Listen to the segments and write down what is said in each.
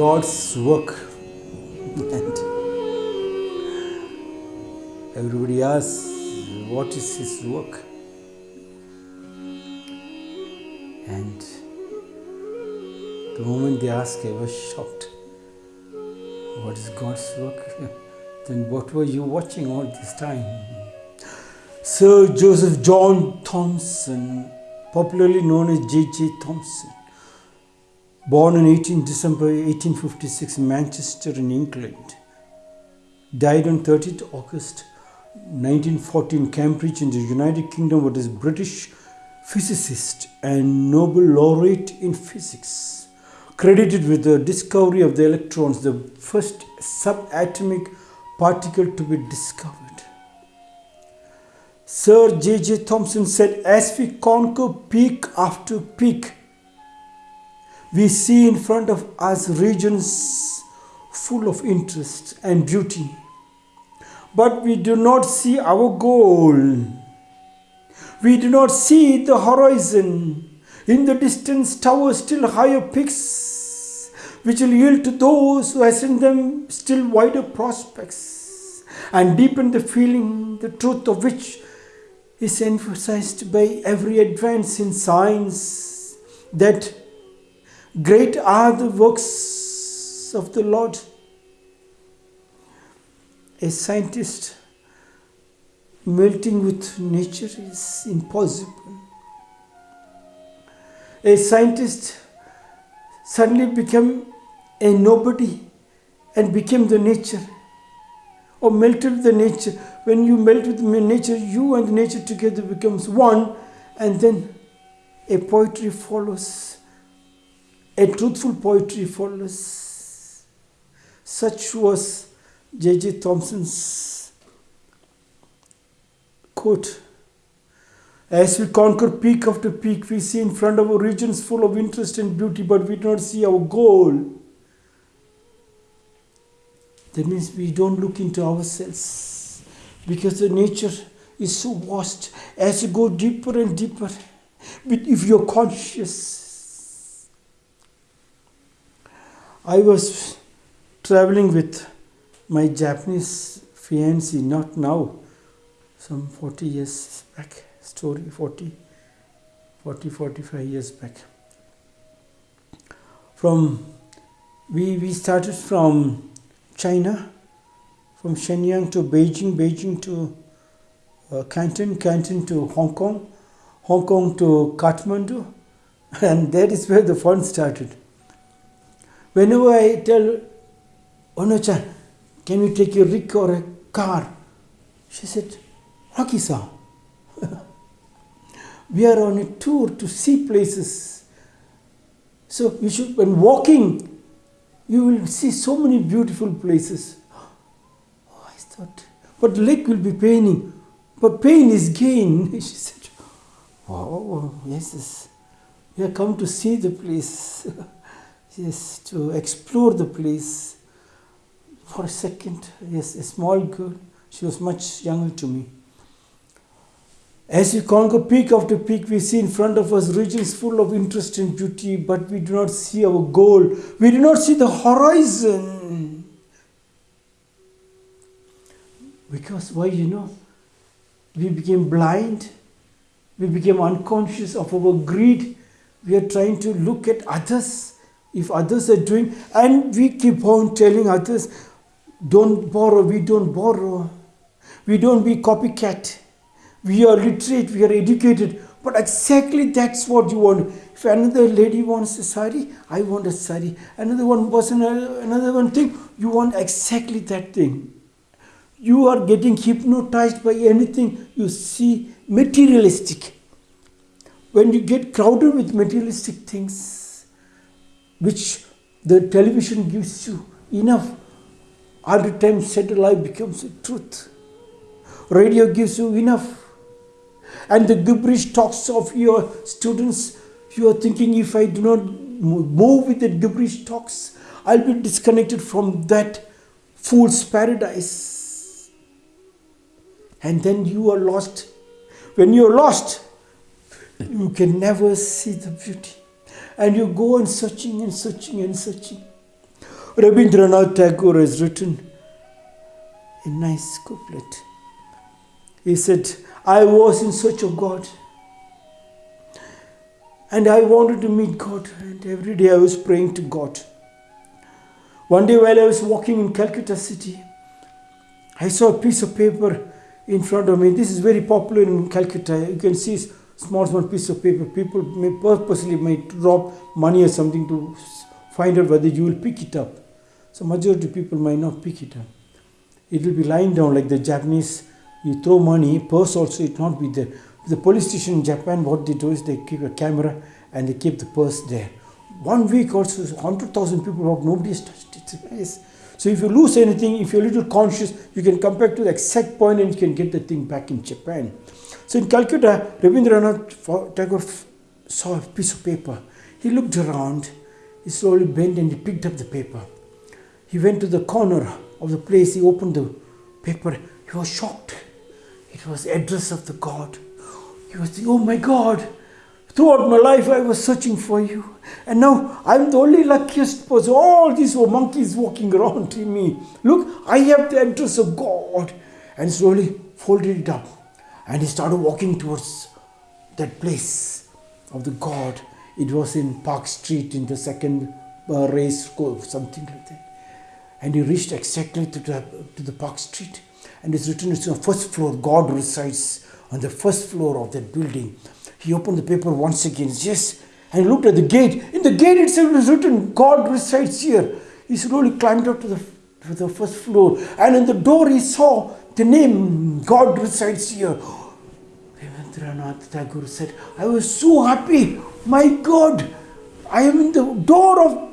God's work. And everybody asks, what is his work? And the moment they asked, I was shocked. What is God's work? then what were you watching all this time? Sir Joseph John Thomson, popularly known as J.J. Thomson, born on 18 December 1856 in Manchester in England, died on 30th August 1914 in Cambridge in the United Kingdom, was a British physicist and Nobel laureate in physics, credited with the discovery of the electrons, the first subatomic particle to be discovered. Sir J.J. Thomson said, As we conquer peak after peak, we see in front of us regions full of interest and beauty, but we do not see our goal. We do not see the horizon. In the distance, towers still higher peaks, which will yield to those who ascend them still wider prospects and deepen the feeling, the truth of which is emphasized by every advance in science that great are the works of the Lord. A scientist melting with nature is impossible. A scientist suddenly became a nobody and became the nature or melted the nature. When you melt with nature, you and nature together becomes one, and then a poetry follows. A truthful poetry follows. Such was J.J. Thomson's quote. As we conquer peak after peak, we see in front of our regions full of interest and beauty, but we do not see our goal. That means we don't look into ourselves because the nature is so vast. As you go deeper and deeper, but if you're conscious, I was traveling with my Japanese fiancée, not now, some 40 years back, story 40, 40, 45 years back. From, we, we started from China, from Shenyang to Beijing, Beijing to uh, Canton, Canton to Hong Kong, Hong Kong to Kathmandu, and that is where the fun started. Whenever I tell Ono-chan, can we take a rig or a car? She said, Rocky san, we are on a tour to see places. So you should, when walking, you will see so many beautiful places. Oh, I thought, but leg will be paining. But pain is gain. She said, Oh, yes, yes. We have come to see the place. yes, to explore the place. For a second, yes, a small girl. She was much younger to me. As we conquer peak after peak, we see in front of us regions full of interest and beauty, but we do not see our goal. We do not see the horizon. Because why, you know, we became blind, we became unconscious of our greed. We are trying to look at others, if others are doing, and we keep on telling others, don't borrow, we don't borrow, we don't be copycat we are literate, we are educated, but exactly that's what you want. If another lady wants a sari, I want a sari. Another one person, another one thing, you want exactly that thing. You are getting hypnotized by anything you see materialistic. When you get crowded with materialistic things, which the television gives you enough, all the time said life becomes a truth. Radio gives you enough and the gibberish talks of your students, you are thinking if I do not move with the gibberish talks, I'll be disconnected from that fool's paradise. And then you are lost. When you are lost, you can never see the beauty. And you go on searching and searching and searching. Rabindranath Tagore has written a nice couplet. He said, I was in search of God. And I wanted to meet God. And every day I was praying to God. One day while I was walking in Calcutta city, I saw a piece of paper in front of me. This is very popular in Calcutta. You can see small, small piece of paper. People may purposely may drop money or something to find out whether you will pick it up. So majority people might not pick it up. It will be lying down like the Japanese. You throw money, purse also it not be there. The police station in Japan, what they do is they keep a camera and they keep the purse there. One week also, 100,000 people walk, nobody has touched it. So if you lose anything, if you're a little conscious, you can come back to the exact point and you can get the thing back in Japan. So in Calcutta, Rabindranath Tagore saw a piece of paper. He looked around, he slowly bent and he picked up the paper. He went to the corner of the place, he opened the paper, he was shocked. It was address of the God. He was thinking, oh my God, throughout my life I was searching for you. And now I'm the only luckiest person. All these were monkeys walking around to me. Look, I have the address of God. And slowly folded it up. And he started walking towards that place of the God. It was in Park Street in the second uh, race course, something like that. And he reached exactly to the, to the Park Street. And it's written, it's on the first floor, God resides on the first floor of that building. He opened the paper once again, yes, and he looked at the gate. In the gate itself was written, God resides here. He slowly climbed up to the, to the first floor, and in the door he saw the name, God resides here. Rabindranath Tagore said, I was so happy. My God, I am in the door of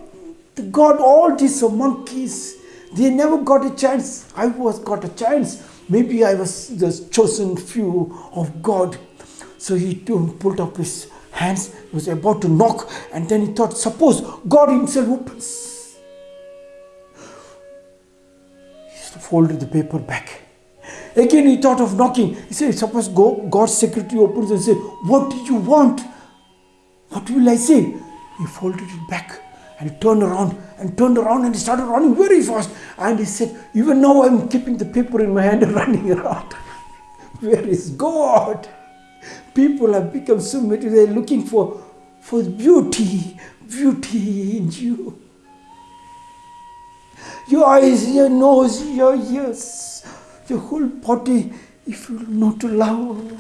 the God. All these monkeys, they never got a chance. I was got a chance. Maybe I was the chosen few of God. So he pulled up his hands, he was about to knock, and then he thought, suppose God himself opens. He folded the paper back. Again, he thought of knocking. He said, suppose God's secretary opens and says, what do you want? What will I say? He folded it back and he turned around and turned around and he started running very fast. And he said, Even now I'm keeping the paper in my hand and running around. Where is God? People have become so many, they're looking for, for beauty, beauty in you. Your eyes, your nose, your ears, your whole body, if you know to love,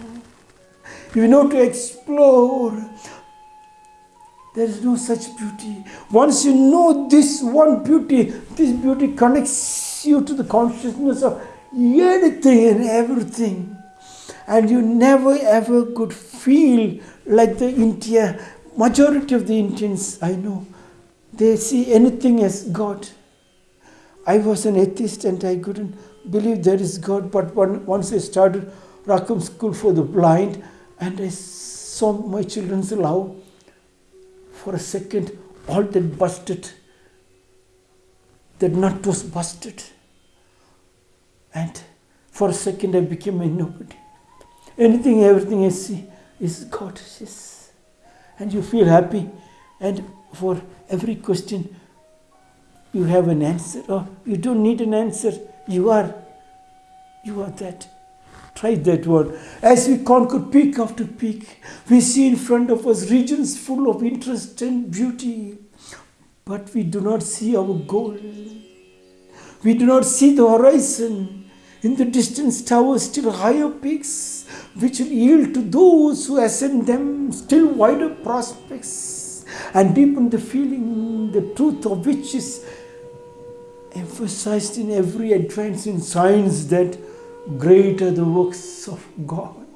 if you know to explore, there is no such beauty. Once you know this one beauty, this beauty connects you to the consciousness of anything and everything. And you never ever could feel like the India, majority of the Indians I know, they see anything as God. I was an atheist and I couldn't believe there is God, but once I started Rakum School for the Blind and I saw my children's love, for a second, all that busted, that nut was busted. And for a second, I became a nobody. Anything, everything I see is God. Yes. And you feel happy. And for every question, you have an answer. Or oh, you don't need an answer. You are. You are that. Try that word. As we conquer peak after peak, we see in front of us regions full of interest and beauty, but we do not see our goal. We do not see the horizon. In the distance towers still higher peaks, which will yield to those who ascend them still wider prospects and deepen the feeling, the truth of which is emphasized in every advance in science that great are the works of God.